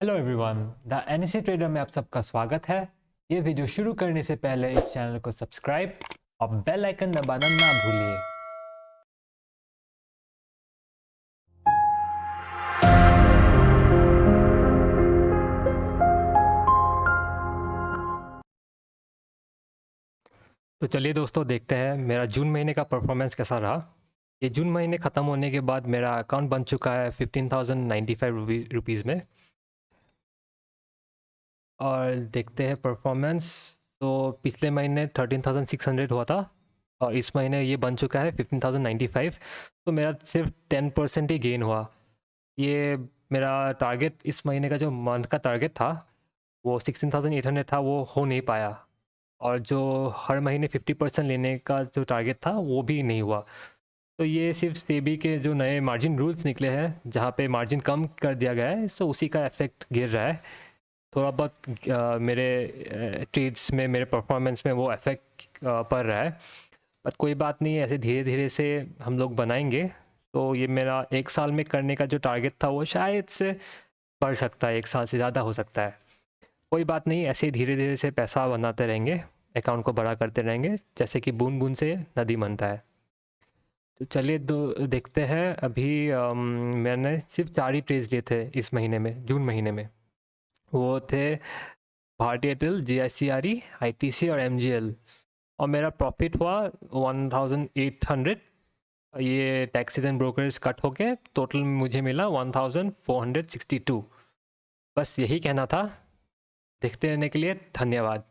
Hello everyone the NSC trader में आप सबका स्वागत है। ये वीडियो शुरू करने से पहले इस चैनल को सब्सक्राइब और बेल आइकन दबाना ना भूलिए। तो चलिए दोस्तों, देखते हैं मेरा जून महीने का परफॉर्मेंस कैसा रहा। ये जून महीने ख़त्म होने के बाद मेरा अकाउंट बन चुका है fifteen thousand ninety five rupees में। और देखते हैं परफॉर्मेंस तो पिछले महीने थर्टीन थाउज़ेंड सिक्स हंड्रेड हुआ था और इस महीने ये बन चुका है फिफ्टीन थाउज़ेंड नाइन्टी फाइव तो मेरा सिर्फ़ टेन परसेंट ही गेन हुआ। ये मेरा टारगेट इस महीने का जो मंथ का टारगेट था, वो सिक्सटीन थाउज़ेंड एट हंड्रेड था, वो हो नहीं पाया। और जो हर महीने फिफ्टी परसेंट लेने का जो टारगेट था, वो भी नहीं हुआ। तो ये सिर्फ़ सेबी के जो नए मार्जिन रूल्स निकले हैं, जहाँ पे मार्जिन कम कर दिया गया है तो उसी का इफ़ेक्ट गिर रहा है। थोड़ा बहुत आ, मेरे ट्रेड्स में मेरे परफॉर्मेंस में वो इफ़ेक्ट पड़ रहा है। बट कोई बात नहीं ऐसे धीरे धीरे से हम लोग बनाएँगे। तो ये मेरा एक साल में करने का जो टारगेट था वो शायद से बढ़ सकता है एक साल से ज़्यादा हो सकता है। कोई बात नहीं ऐसे धीरे धीरे से पैसा बनाते रहेंगे अकाउंट को बड़ा करते रहेंगे जैसे कि बूंद बूंद से नदी बनता है। तो चलिए दो देखते हैं। अभी आम, मैंने सिर्फ़ चार ही ट्रेड्स लिए थे इस महीने में जून महीने में। वो थे भारतीय Airtel G I C R E I T C और एम जी एल और मेरा प्रॉफिट हुआ वन थाउज़ेंड एट हंड्रेड ये टैक्सेस एंड ब्रोकरेज कट हो के टोटल मुझे मिला one thousand four hundred sixty two बस यही कहना था। देखते रहने के लिए धन्यवाद।